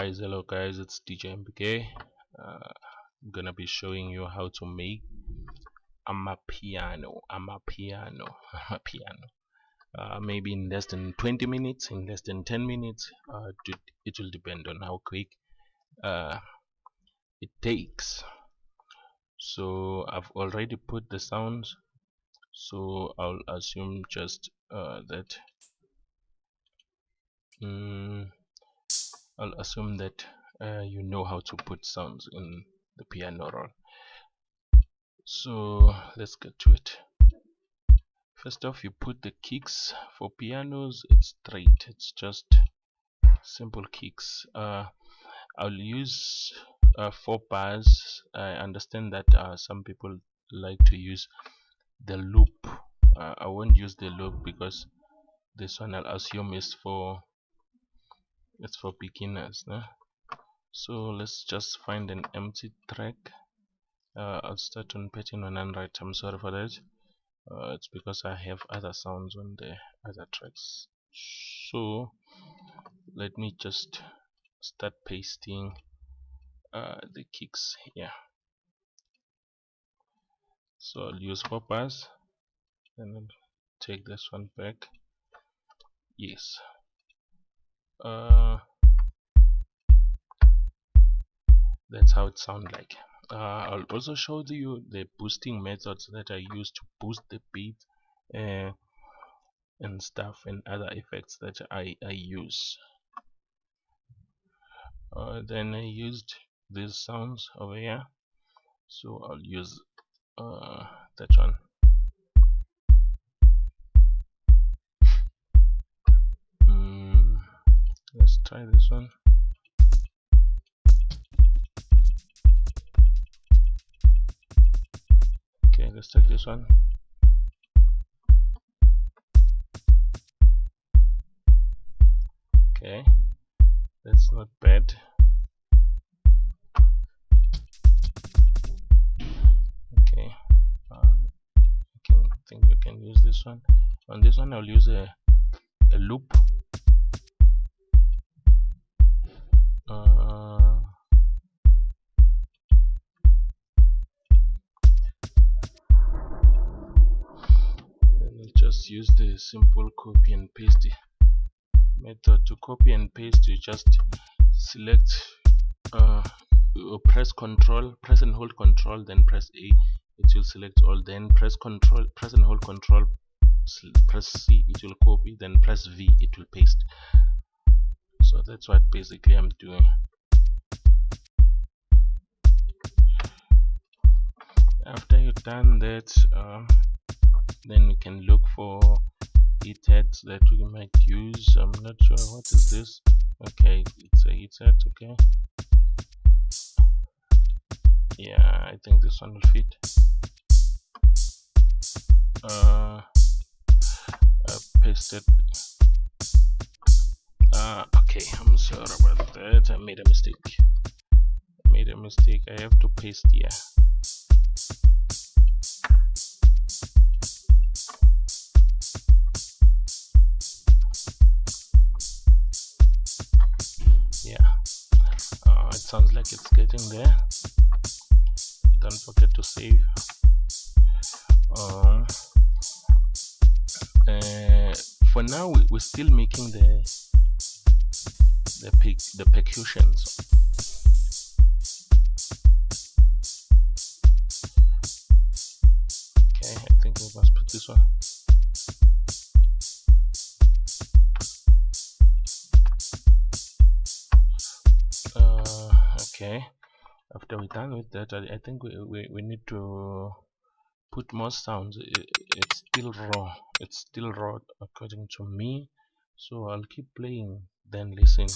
guys hello guys it's dj mbk uh, i'm gonna be showing you how to make amapiano amapiano amapiano uh, maybe in less than 20 minutes in less than 10 minutes uh, it will depend on how quick uh, it takes. So I've already put the sounds so I'll assume just uh, that mm, I'll assume that uh, you know how to put sounds in the piano roll. So let's get to it. First off you put the kicks. For pianos it's straight. It's just simple kicks. Uh, I'll use uh, four bars. I understand that uh, some people like to use the loop. Uh, I won't use the loop because this one I'll assume is for it's for beginners no? so let's just find an empty track. Uh, I'll start on pattern 100 I'm sorry for that. Uh, it's because I have other sounds on the other tracks. So let me just start pasting uh, the kicks here. So I'll use bars and take this one back. Yes uh, that's how it sounds like. Uh, I'll also show you the boosting methods that I use to boost the beat uh, and stuff and other effects that I, I use. Uh, then I used these sounds over here. So I'll use uh, that one let's try this one. Okay let's take this one. Okay that's not bad. Okay uh, I can think you can use this one. On this one I'll use a, a loop uh, I'll just use the simple copy and paste method. To copy and paste you just select uh, press control press and hold control then press a. It will select all. Then press control press and hold control press c. It will copy then press v. It will paste so that's what basically i'm doing. After you've done that uh, then we can look for headsets that we might use. I'm not sure what is this. Okay it's a headset okay. Yeah i think this one will fit. Uh I pasted uh okay i'm sorry about that. I made a mistake. I made a mistake. I have to paste here. Yeah. Uh, it sounds like it's getting there. Don't forget to save. Um, uh, for now we, we're still making the the pic the percussions. Okay I think we must put this one. Uh, okay. After we're done with that I, I think we, we, we need to put more sounds. It, it's still raw. It's still raw according to me. So I'll keep playing then listen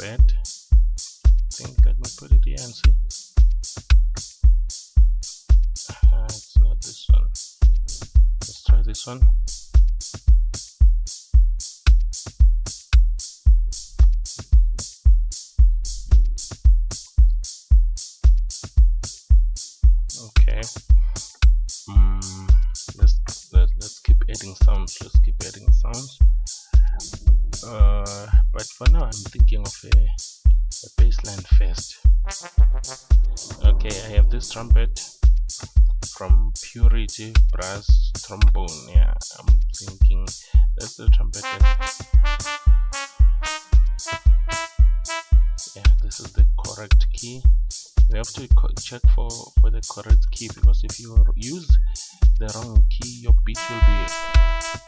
bad I think let me put it here and see. Uh, it's not this one. Adding Of a, a bass line first. Okay I have this trumpet from Purity Brass Trombone. Yeah I'm thinking that's the trumpet yeah this is the correct key. We have to check for for the correct key because if you use the wrong key your beat will be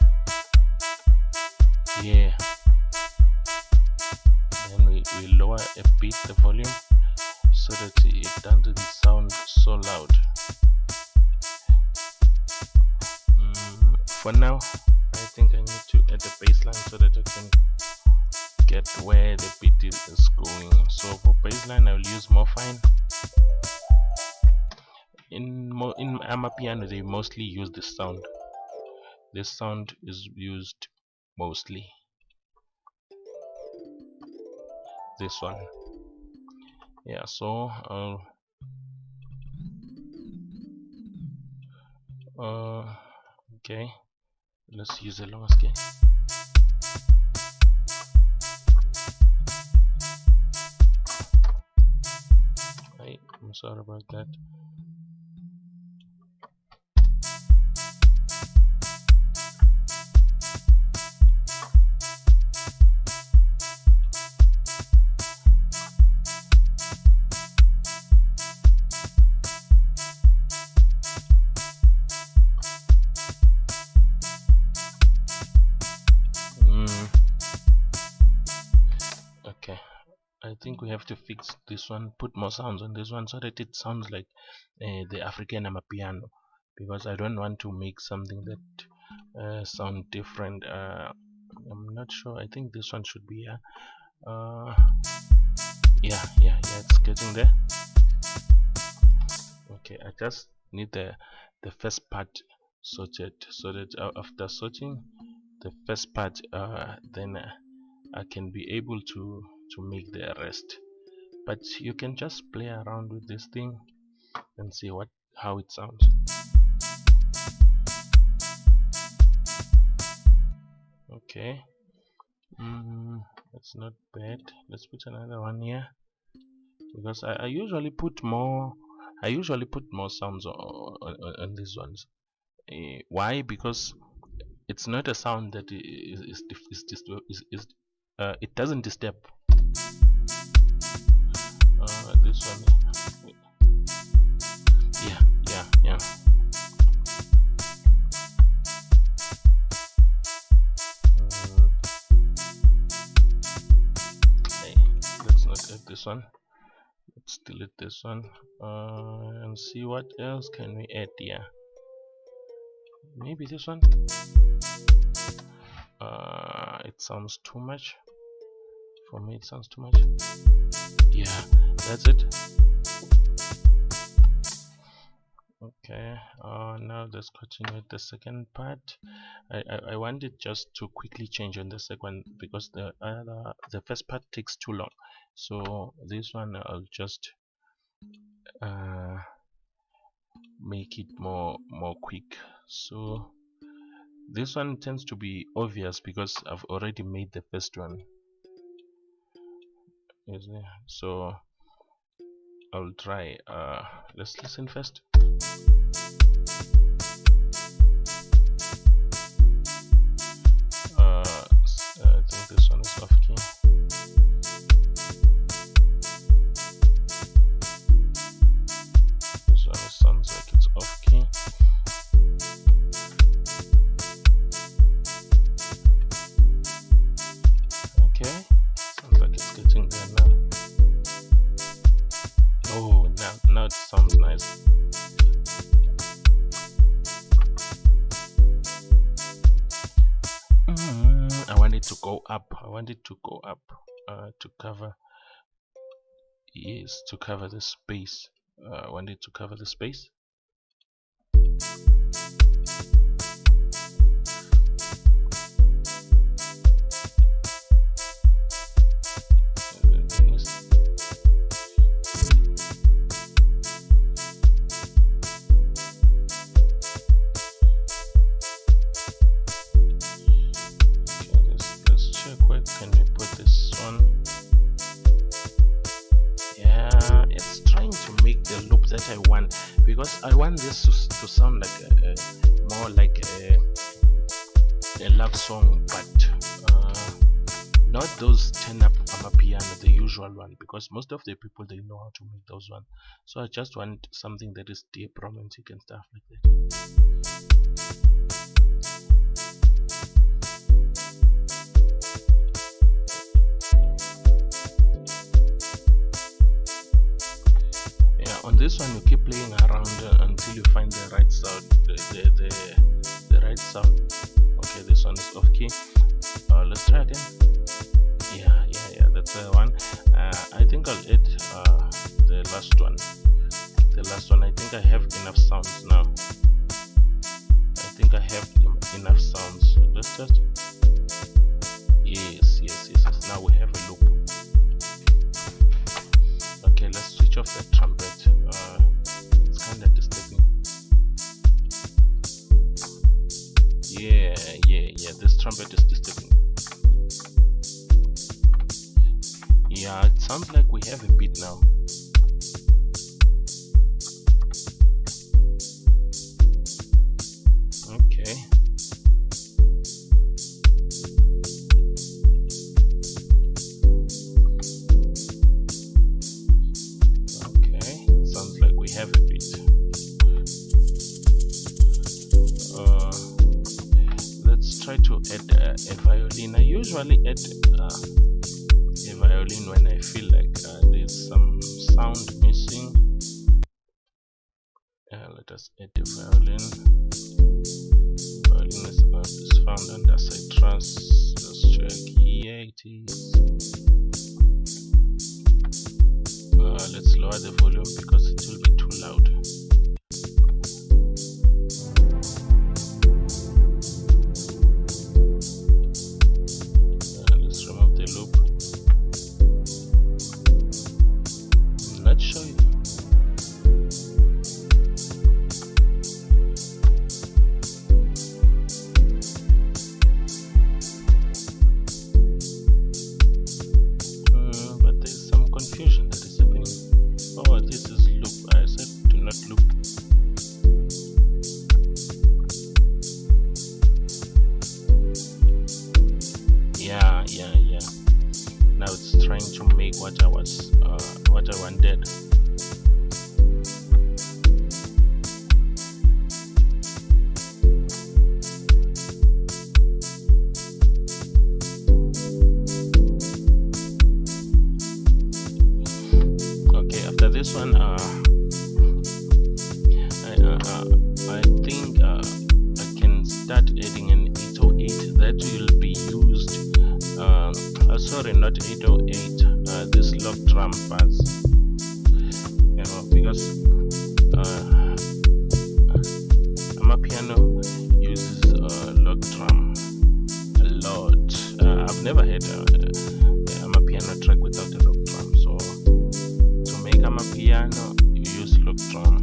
Morphine in in Amapiano they mostly use this sound. This sound is used mostly. This one. Yeah so uh, uh, okay. Let's use the lower scale sorry about that to fix this one put more sounds on this one so that it sounds like uh, the African Amapiano because I don't want to make something that uh, sound different uh, I'm not sure. I think this one should be uh, yeah yeah yeah it's getting there. Okay I just need the the first part sorted so that uh, after sorting the first part uh, then I can be able to to make the rest but you can just play around with this thing and see what how it sounds. Okay. Mm, that's not bad. Let's put another one here. Because I, I usually put more I usually put more sounds on, on, on these ones. Uh, why? Because it's not a sound that is, is, is, is, is uh, it doesn't disturb uh, this one yeah. Yeah yeah mm. hey, let's not add this one. Let's delete this one. Uh, and see what else can we add here maybe this one. Uh, it sounds too much for me it sounds too much. Yeah that's it. Okay uh, now let's continue with the second part. I, I, I wanted just to quickly change on the second because the other the first part takes too long. So this one I'll just uh, make it more more quick. So this one tends to be obvious because I've already made the first one so I'll try uh, let's listen first. Uh, I think this one is off key up. I want it to go up uh, to cover yes to cover the space. Uh, I want it to cover the space To, to sound like a, a more like a, a love song but uh, not those turn up amapiano the usual one because most of the people they know how to make those one. So I just want something that is deep romantic and stuff like that on this one you keep playing around uh, until you find the right sound the, the, the, the right sound. Okay this one is off key. Uh, let's try again. Yeah yeah yeah that's the one. Uh, I think I'll add uh, the last one. The last one I think I have enough sounds now. I think I have enough sounds. Let's just yes yes yes, yes. now we have a loop. Okay let's switch off the trumpet uh, it's kind of disturbing yeah yeah yeah this trumpet is disturbing yeah it sounds like we have a beat now Citrus. Let's check. Here it is. Uh, let's lower the volume because it will be too loud. An 808 that will be used um, uh, sorry not 808 uh, this log drum pads you know because uh, Amapiano uses uh, log drum a lot. Uh, I've never had a, a Amapiano track without a log drum so to make a piano you use log drum let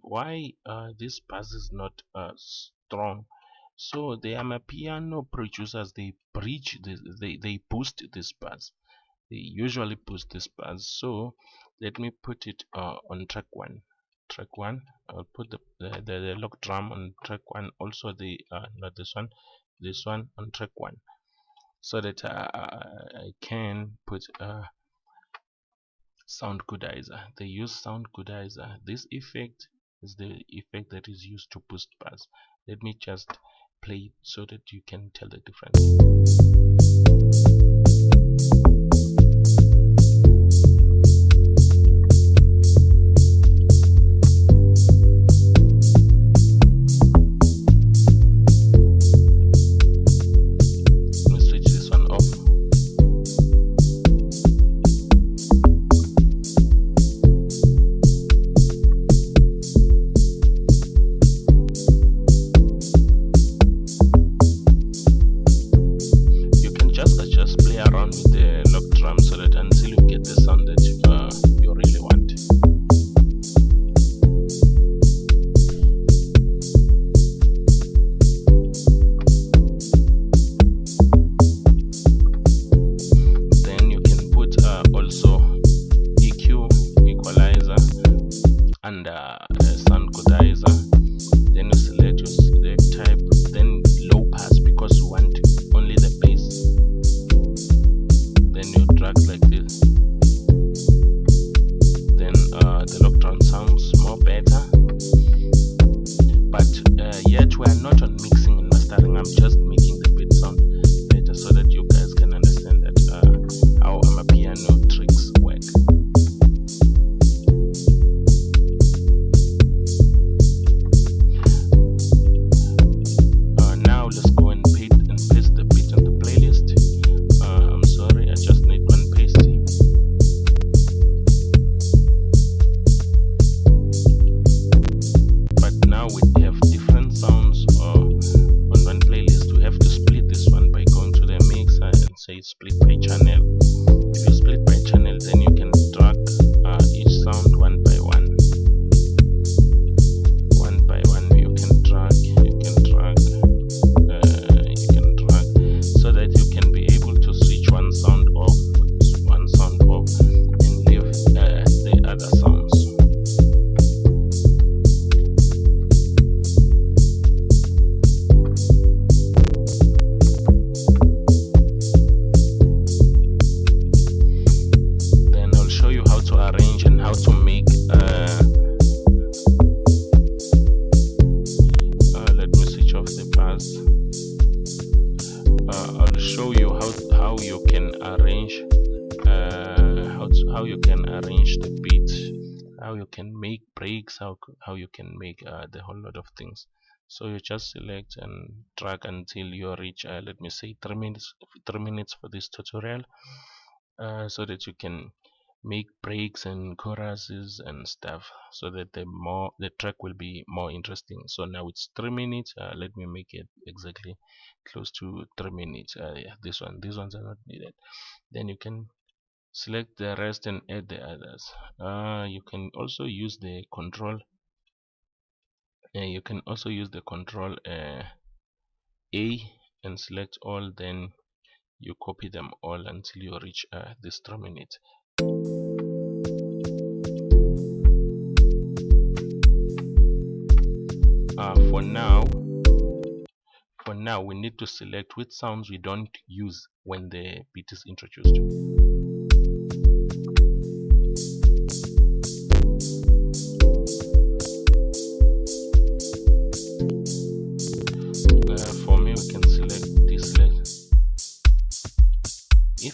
why uh, this bass is not uh, strong. So the amapiano producers. They breach this, they, they boost this bass they usually boost this bass so let me put it uh, on track one. Track one I'll put the, the, the, the log drum on track one. Also the uh, not this one this one on track one. So that uh, I can put uh, Soundgoodizer. They use Soundgoodizer. This effect is the effect that is used to boost bass. Let me just play so that you can tell the difference. Can make breaks how how you can make uh, the whole lot of things. So you just select and drag until you reach uh, let me say three minutes three minutes for this tutorial uh, so that you can make breaks and choruses and stuff so that the more the track will be more interesting. So now it's three minutes uh, let me make it exactly close to three minutes. Uh, yeah this one these ones are not needed. Then you can select the rest and add the others. Uh, you can also use the control uh, you can also use the control uh, A and select all then you copy them all until you reach uh, this terminate. Uh, for now for now we need to select which sounds we don't use when the beat is introduced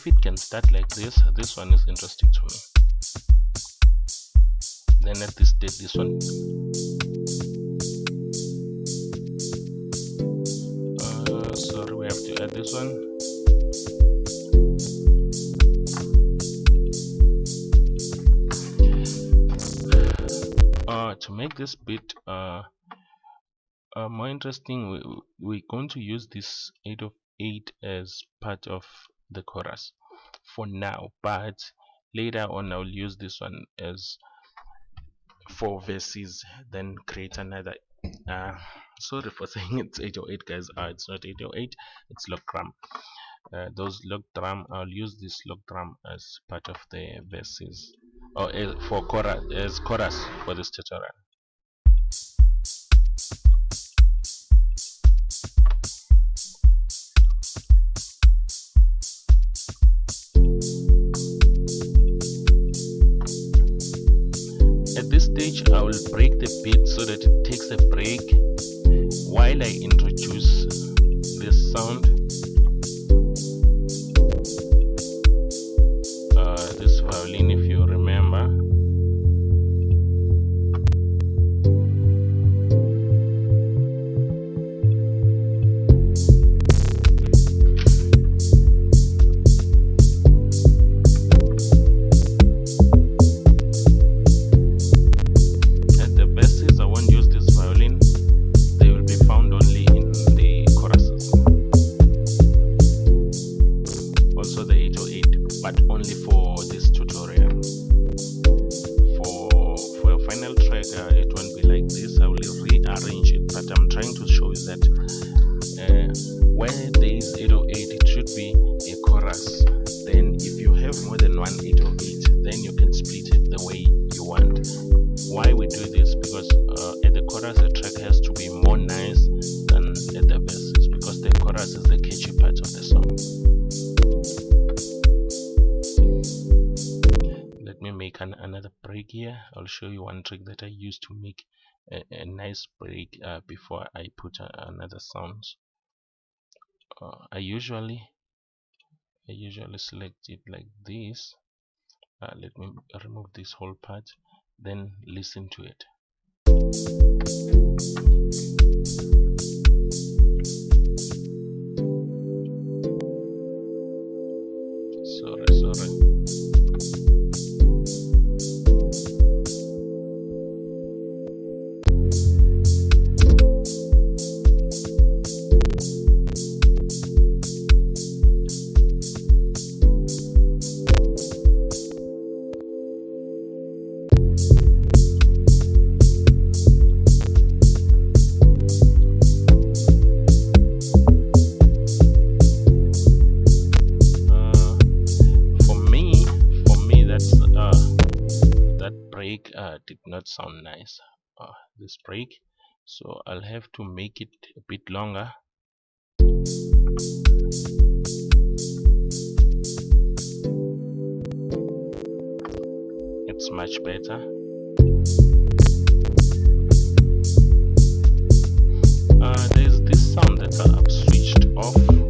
if it can start like this this one is interesting to me. Then at this stage this one uh, sorry we have to add this one. Uh, to make this bit uh, uh, more interesting we, we're going to use this 8 of 8 as part of the chorus for now but later on I'll use this one as four verses then create another uh, sorry for saying it's 808 guys. Uh, it's not 808 it's log drum. Uh, those log drum I'll use this log drum as part of the verses or uh, for chorus as chorus for this stage I will break the beat so that it takes a break while I introduce this sound I'll show you one trick that I use to make a, a nice break uh, before I put uh, another sounds. Uh, I usually I usually select it like this. Uh, let me remove this whole part then listen to it break so I'll have to make it a bit longer. It's much better. Uh, there's this sound that I've switched off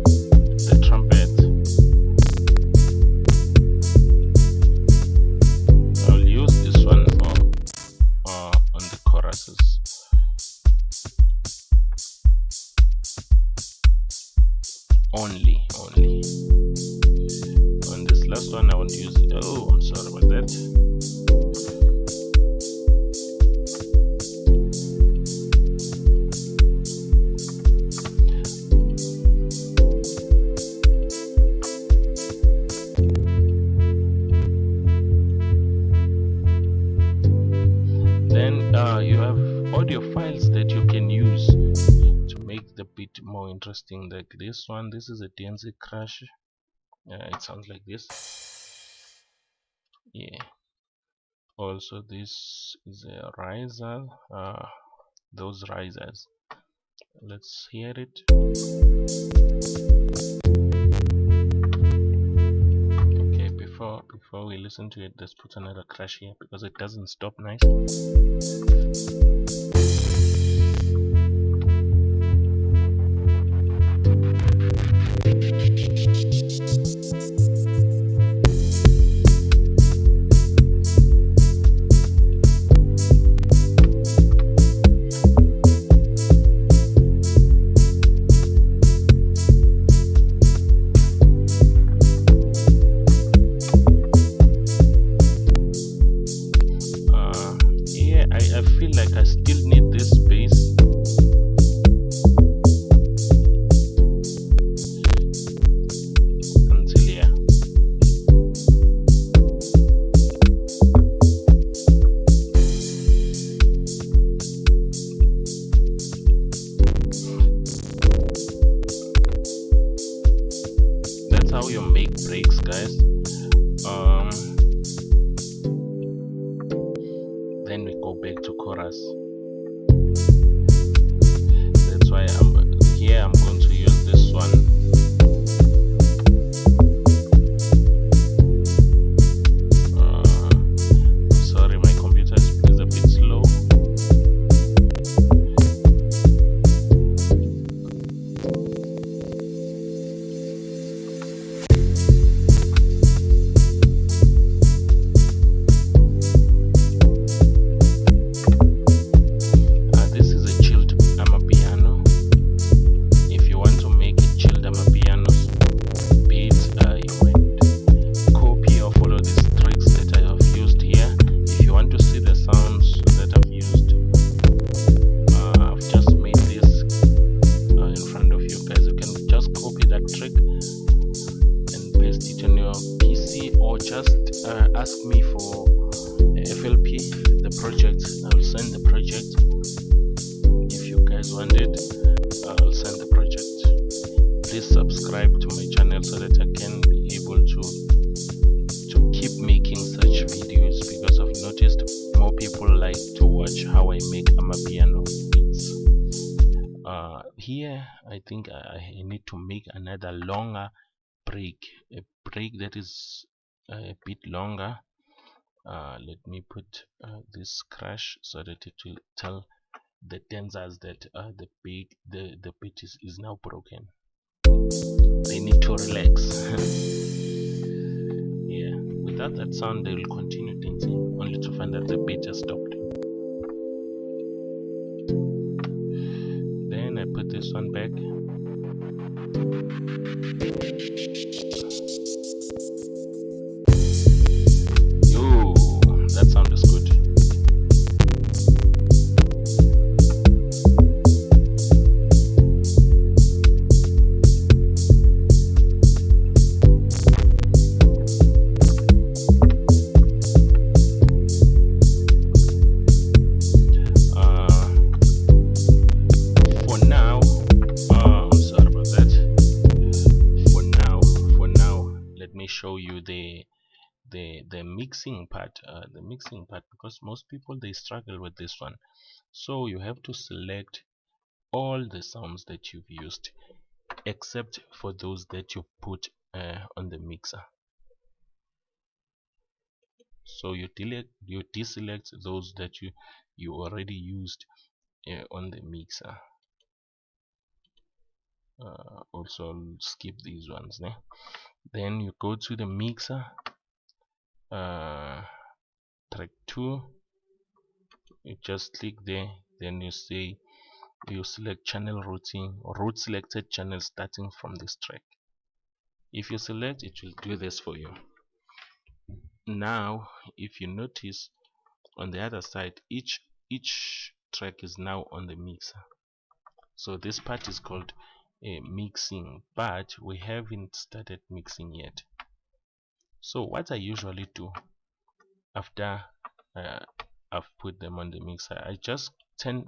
this one this is a DNC crash. Uh, it sounds like this. Yeah. Also this is a riser. Uh, those risers. Let's hear it. Okay before before we listen to it let's put another crash here because it doesn't stop nice I make another longer break, a break that is a bit longer. Uh, let me put uh, this crash so that it will tell the tensors that uh, the beat the the beat is, is now broken. They need to relax. Yeah without that sound they will continue dancing only to find that the beat has stopped. Then I put this one back show mixing part uh, the mixing part because most people they struggle with this one. So you have to select all the sounds that you've used except for those that you put uh, on the mixer. So you delete you deselect those that you you already used uh, on the mixer. Uh, also skip these ones then you go to the mixer uh, track 2 you just click there then you say you select channel routing or route selected channel starting from this track. If you select it will do this for you. Now if you notice on the other side each each track is now on the mixer. So this part is called a mixing but we haven't started mixing yet so what I usually do after uh, I've put them on the mixer I just turn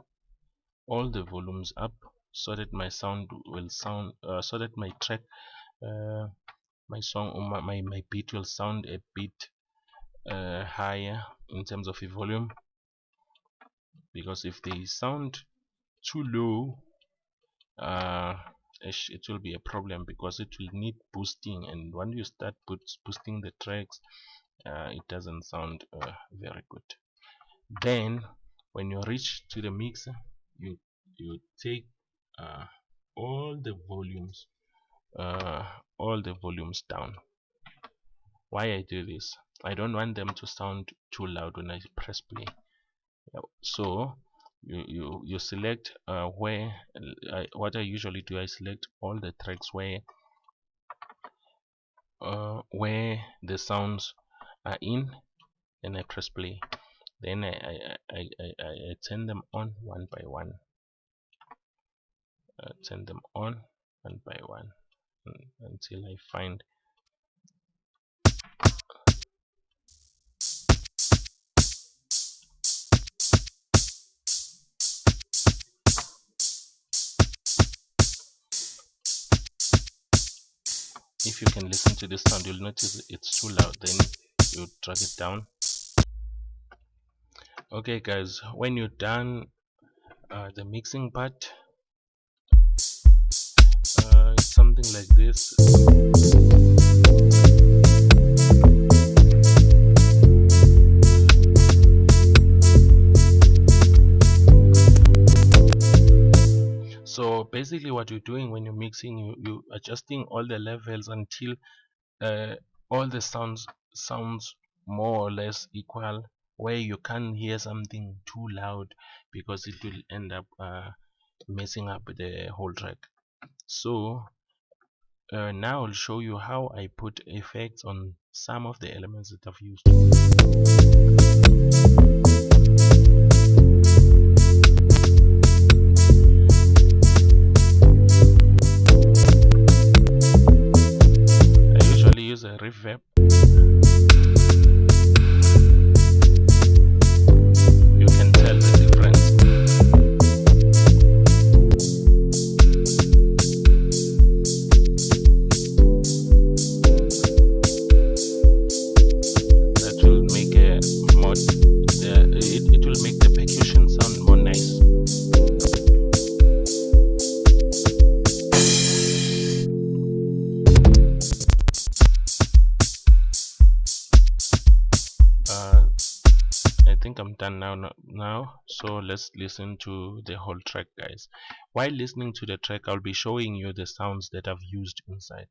all the volumes up so that my sound will sound uh, so that my track uh, my song or my, my, my beat will sound a bit uh, higher in terms of the volume. Because if they sound too low uh, it will be a problem because it will need boosting. And when you start boosting the tracks uh, it doesn't sound uh, very good. Then when you reach to the mixer you you take uh, all the volumes uh, all the volumes down. Why I do this? I don't want them to sound too loud when I press play. So you you, you select uh, where I, what I usually do I select all the tracks where uh, where the sounds are in and I press play. Then I, I, I, I, I turn them on one by one. Uh, turn them on one by one until I find if you can listen to this sound you'll notice it's too loud then you drag it down. Okay guys when you're done uh, the mixing part uh, something like this so basically what you're doing when you're mixing you you adjusting all the levels until uh, all the sounds sounds more or less equal where you can't hear something too loud because it will end up uh, messing up the whole track. So uh, now I'll show you how I put effects on some of the elements that I've used reverb done now now. So let's listen to the whole track guys. While listening to the track I'll be showing you the sounds that I've used inside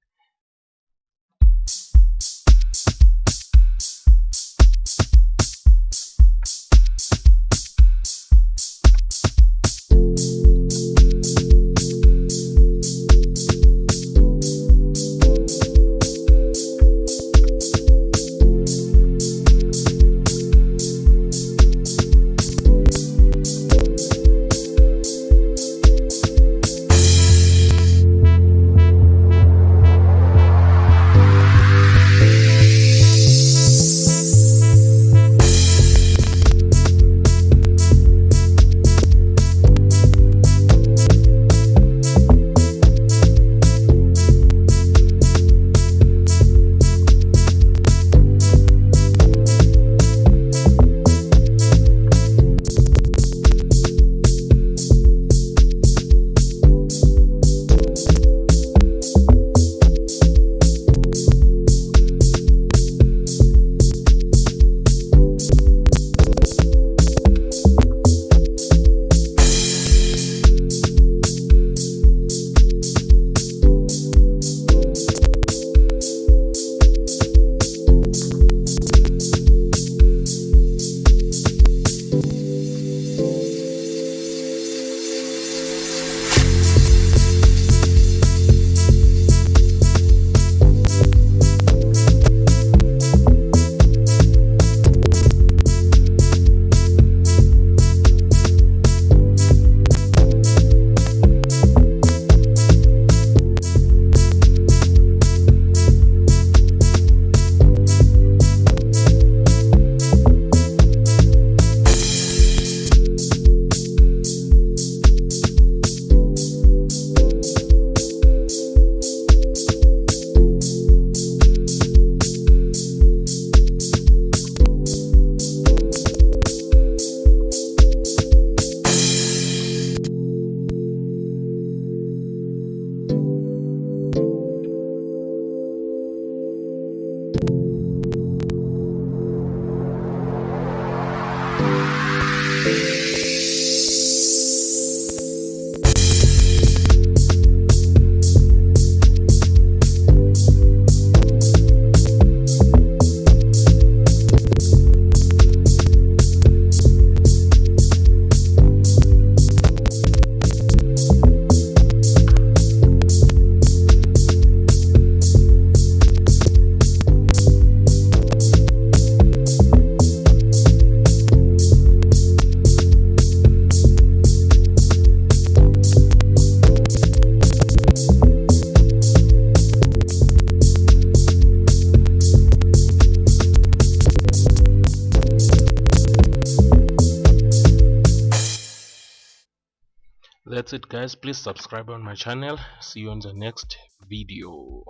please subscribe on my channel. See you on the next video